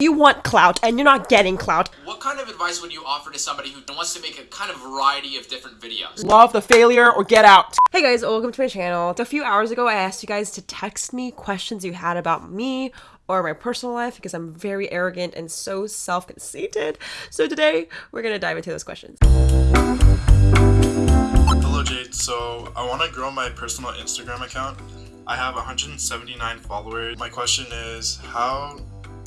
You want clout and you're not getting clout. What kind of advice would you offer to somebody who wants to make a kind of variety of different videos? Love the failure or get out. Hey guys, welcome to my channel. A few hours ago, I asked you guys to text me questions you had about me or my personal life because I'm very arrogant and so self-conceited. So today, we're gonna dive into those questions. Hello Jade, so I want to grow my personal Instagram account. I have 179 followers. My question is, how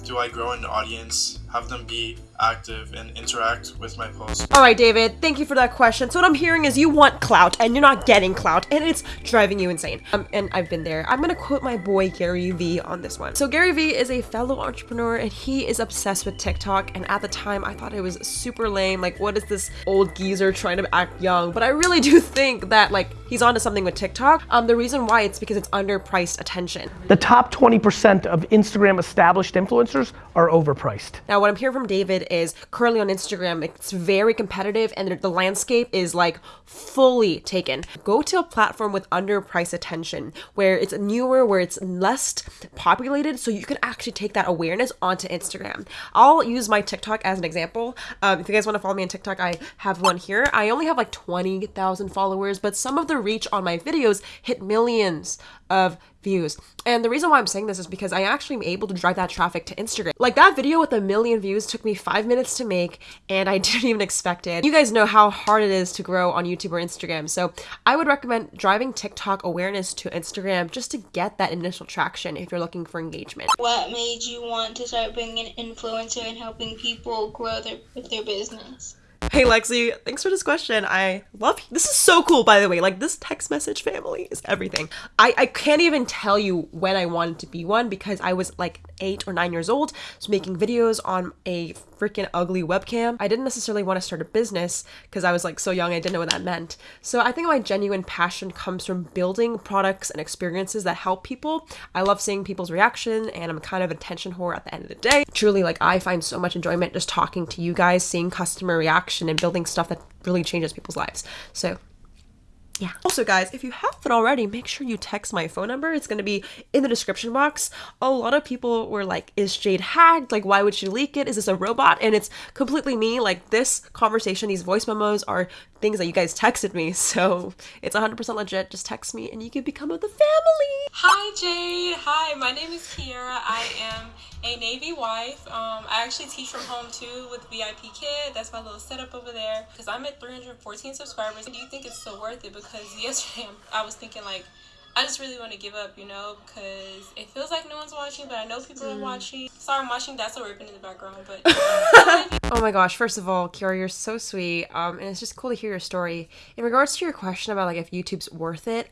do I grow an audience, have them be active and interact with my posts? All right, David, thank you for that question. So what I'm hearing is you want clout and you're not getting clout and it's driving you insane. Um, and I've been there. I'm gonna quote my boy Gary Vee on this one. So Gary Vee is a fellow entrepreneur and he is obsessed with TikTok. And at the time, I thought it was super lame. Like, what is this old geezer trying to act young? But I really do think that like he's onto something with TikTok. Um, the reason why it's because it's underpriced attention. The top 20% of Instagram established influencers are overpriced. Now, what I'm hearing from David is currently on Instagram, it's very competitive and the landscape is like fully taken. Go to a platform with underpriced attention where it's newer, where it's less populated, so you can actually take that awareness onto Instagram. I'll use my TikTok as an example. Um, if you guys want to follow me on TikTok, I have one here. I only have like 20,000 followers, but some of the reach on my videos hit millions of views. And the reason why I'm saying this is because I actually am able to drive that traffic to Instagram. Like that video with a million views took me five minutes to make and I didn't even expect it. You guys know how hard it is to grow on YouTube or Instagram. So I would recommend driving TikTok awareness to Instagram just to get that initial traction if you're looking for engagement. What made you want to start being an influencer and helping people grow their, their business? Hey Lexi, thanks for this question. I love you. this is so cool by the way. Like this text message family is everything. I, I can't even tell you when I wanted to be one because I was like eight or nine years old, was making videos on a freaking ugly webcam. I didn't necessarily want to start a business because I was like so young I didn't know what that meant. So I think my genuine passion comes from building products and experiences that help people. I love seeing people's reaction and I'm kind of attention whore at the end of the day. Truly like I find so much enjoyment just talking to you guys, seeing customer reaction and building stuff that really changes people's lives. So yeah. Also, guys, if you haven't already, make sure you text my phone number. It's going to be in the description box. A lot of people were like, is Jade hacked? Like, why would she leak it? Is this a robot? And it's completely me. Like, this conversation, these voice memos are things that you guys texted me. So it's 100% legit. Just text me and you can become of the family. Hi, Jade. Hi, my name is Kiera. I am a Navy wife. Um, I actually teach from home too with VIP Kid. That's my little setup over there. Because I'm at 314 subscribers. Do you think it's still worth it? Because yesterday I was thinking like, I just really want to give up, you know, because it feels like no one's watching, but I know people mm. are watching. Sorry, I'm watching That's a Ripping in the background, but. oh my gosh! First of all, Kiara, you're so sweet, um, and it's just cool to hear your story. In regards to your question about like if YouTube's worth it,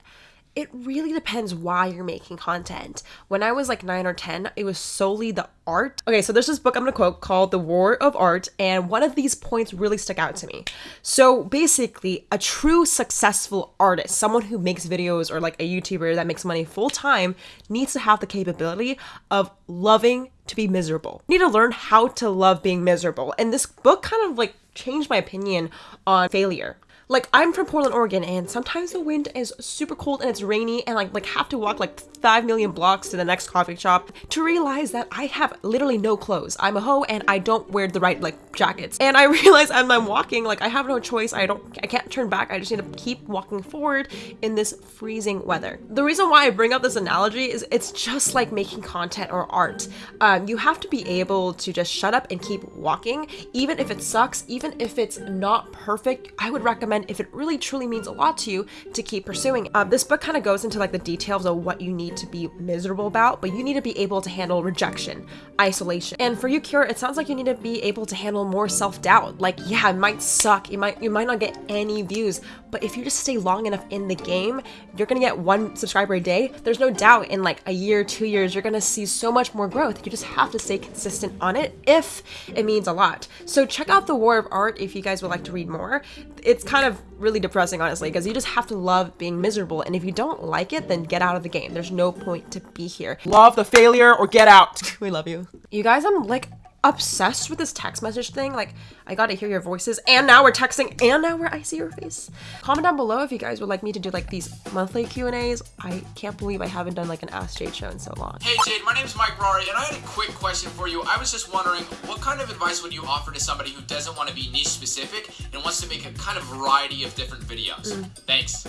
it really depends why you're making content. When I was like 9 or 10, it was solely the art. Okay, so there's this book I'm gonna quote called The War of Art, and one of these points really stuck out to me. So basically, a true successful artist, someone who makes videos or like a YouTuber that makes money full time, needs to have the capability of loving to be miserable. You need to learn how to love being miserable. And this book kind of like changed my opinion on failure. Like I'm from Portland, Oregon, and sometimes the wind is super cold and it's rainy, and I like have to walk like five million blocks to the next coffee shop to realize that I have literally no clothes. I'm a hoe and I don't wear the right like jackets. And I realize as I'm walking, like I have no choice. I don't, I can't turn back. I just need to keep walking forward in this freezing weather. The reason why I bring up this analogy is it's just like making content or art. Um, you have to be able to just shut up and keep walking, even if it sucks, even if it's not perfect. I would recommend if it really truly means a lot to you to keep pursuing. Uh, this book kind of goes into like the details of what you need to be miserable about, but you need to be able to handle rejection, isolation. And for you, Kira, it sounds like you need to be able to handle more self-doubt. Like, yeah, it might suck. You might you might not get any views, but if you just stay long enough in the game, you're gonna get one subscriber a day. There's no doubt in like a year, two years, you're gonna see so much more growth. You just have to stay consistent on it if it means a lot. So check out The War of Art if you guys would like to read more. It's kind of really depressing, honestly, because you just have to love being miserable. And if you don't like it, then get out of the game. There's no point to be here. Love the failure or get out. we love you. You guys, I'm like obsessed with this text message thing. Like, I got to hear your voices, and now we're texting, and now we're I see your face. Comment down below if you guys would like me to do like these monthly Q and A's. I can't believe I haven't done like an Ask Jade show in so long. Hey Jade, my name's Mike Rory, and I had a quick question for you. I was just wondering, what kind of advice would you offer to somebody who doesn't want to be niche specific and wants to make a kind of variety of different videos? Mm. Thanks.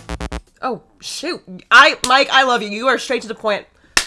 Oh shoot, I Mike, I love you. You are straight to the point.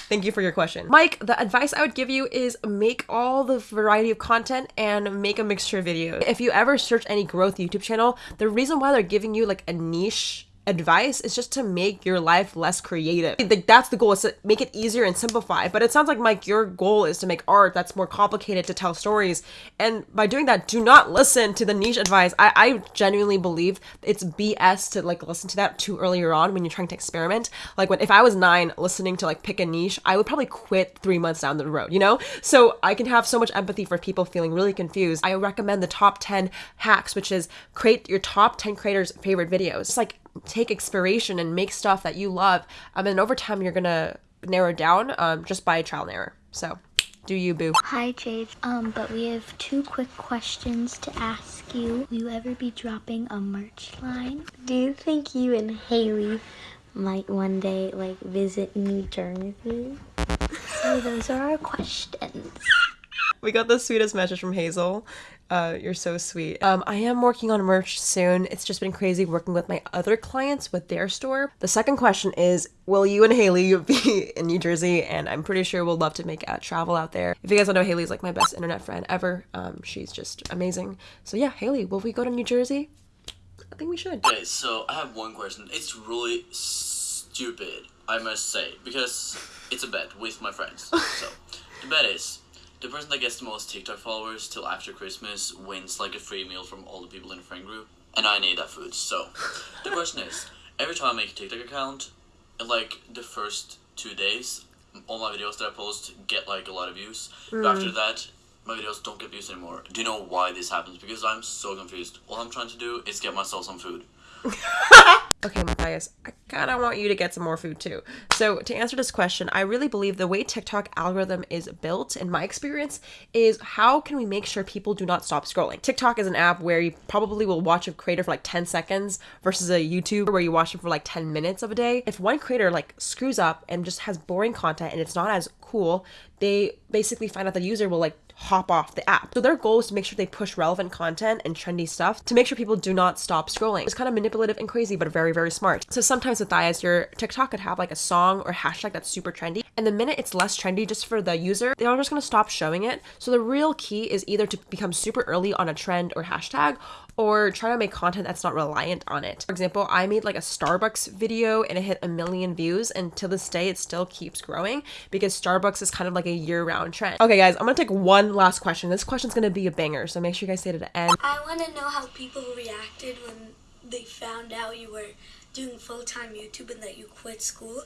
Thank you for your question. Mike, the advice I would give you is make all the variety of content and make a mixture of videos. If you ever search any growth YouTube channel, the reason why they're giving you like a niche advice is just to make your life less creative. Like that's the goal is to make it easier and simplify. But it sounds like Mike, your goal is to make art that's more complicated to tell stories. And by doing that, do not listen to the niche advice. I, I genuinely believe it's BS to like listen to that too earlier on when you're trying to experiment. Like when if I was nine listening to like pick a niche, I would probably quit three months down the road, you know? So I can have so much empathy for people feeling really confused. I recommend the top 10 hacks, which is create your top 10 creators' favorite videos. It's like take inspiration and make stuff that you love. Um, and over time, you're gonna narrow down um, just by trial and error. So, do you, boo? Hi, Jade. Um, but we have two quick questions to ask you. Will you ever be dropping a merch line? Do you think you and Haley might one day, like, visit New Jersey? So those are our questions. We got the sweetest message from Hazel. Uh, you're so sweet. Um, I am working on merch soon. It's just been crazy working with my other clients with their store. The second question is, will you and Haley be in New Jersey? And I'm pretty sure we'll love to make a travel out there. If you guys don't know, Haley's like my best internet friend ever. Um, she's just amazing. So yeah, Haley, will we go to New Jersey? I think we should. Okay, so I have one question. It's really stupid, I must say, because it's a bet with my friends. so, the bet is the person that gets the most TikTok followers till after Christmas wins like a free meal from all the people in the friend group, and I need that food. So, the question is, every time I make a TikTok account, in like the first two days, all my videos that I post get like a lot of views. But hmm. after that, my videos don't get views anymore. Do you know why this happens? Because I'm so confused. All I'm trying to do is get myself some food. Okay, Matthias, I kind of want you to get some more food too. So, to answer this question, I really believe the way TikTok algorithm is built, in my experience, is how can we make sure people do not stop scrolling? TikTok is an app where you probably will watch a creator for like 10 seconds versus a YouTube where you watch them for like 10 minutes of a day. If one creator like screws up and just has boring content and it's not as cool, they basically find out the user will like hop off the app. So their goal is to make sure they push relevant content and trendy stuff to make sure people do not stop scrolling. It's kind of manipulative and crazy, but very, very smart. So sometimes with Matthias, your TikTok could have like a song or hashtag that's super trendy. And the minute it's less trendy just for the user, they're just gonna stop showing it. So the real key is either to become super early on a trend or hashtag or try to make content that's not reliant on it. For example, I made like a Starbucks video and it hit a million views, and to this day, it still keeps growing because Starbucks is kind of like a year round trend. Okay, guys, I'm gonna take one last question. This question's gonna be a banger, so make sure you guys stay to the end. I want to know how people reacted when they found out you were doing full time YouTube and that you quit school,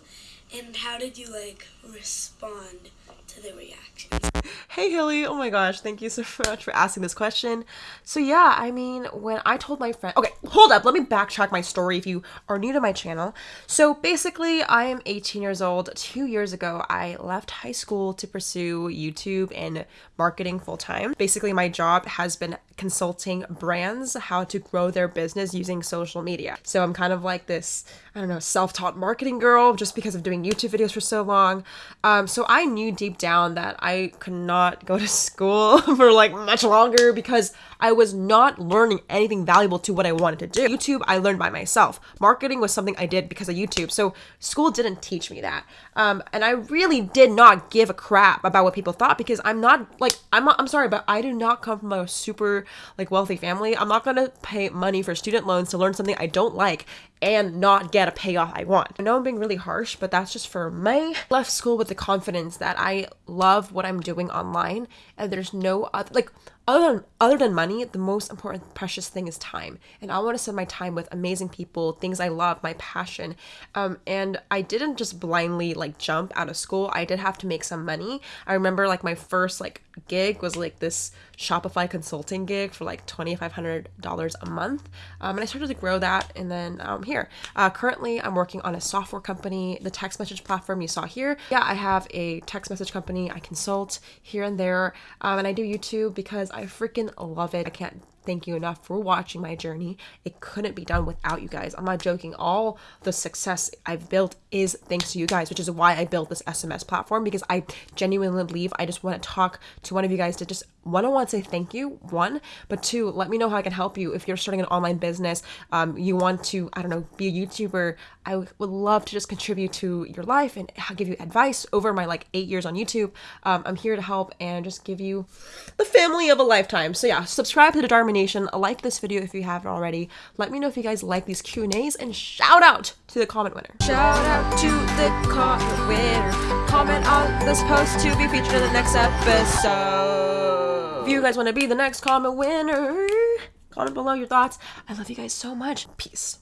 and how did you like respond to the reactions? Hey Haley, oh my gosh, thank you so much for asking this question. So yeah, I mean, when I told my friend, okay, hold up, let me backtrack my story if you are new to my channel. So basically, I am 18 years old. Two years ago, I left high school to pursue YouTube and marketing full time. Basically, my job has been consulting brands how to grow their business using social media. So I'm kind of like this, I don't know, self-taught marketing girl just because of doing YouTube videos for so long. Um, so I knew deep down that I could not go to school for like much longer because I was not learning anything valuable to what I wanted to do. YouTube, I learned by myself. Marketing was something I did because of YouTube. So school didn't teach me that. Um, and I really did not give a crap about what people thought because I'm not like, I'm, I'm sorry, but I do not come from a super like wealthy family. I'm not going to pay money for student loans to learn something I don't like and not get a payoff I want. I know I'm being really harsh, but that's just for me. Left school with the confidence that I love what I'm doing online and there's no other, like, other than other than money, the most important precious thing is time. And I want to spend my time with amazing people, things I love, my passion. Um, and I didn't just blindly like jump out of school. I did have to make some money. I remember like my first like gig was like this Shopify consulting gig for like $2,500 a month. Um, and I started to grow that. And then um, here, uh, currently I'm working on a software company, the text message platform you saw here. Yeah, I have a text message company. I consult here and there. Um, and I do YouTube because I freaking love it. I can't thank you enough for watching my journey. It couldn't be done without you guys. I'm not joking. All the success I've built is thanks to you guys, which is why I built this SMS platform because I genuinely believe I just want to talk to one of you guys to just one, I want to say thank you, one, but two, let me know how I can help you. If you're starting an online business, um, you want to, I don't know, be a YouTuber, I w- would love to just contribute to your life and give you advice over my like eight years on YouTube. Um, I'm here to help and just give you the family of a lifetime. So yeah, subscribe to the Dharma Nation, like this video if you haven't already. Let me know if you guys like these Q&As and shout out to the comment winner. Shout out to the comment winner. Comment on this post to be featured in the next episode. If you guys want to be the next comment winner, comment below your thoughts. I love you guys so much. Peace.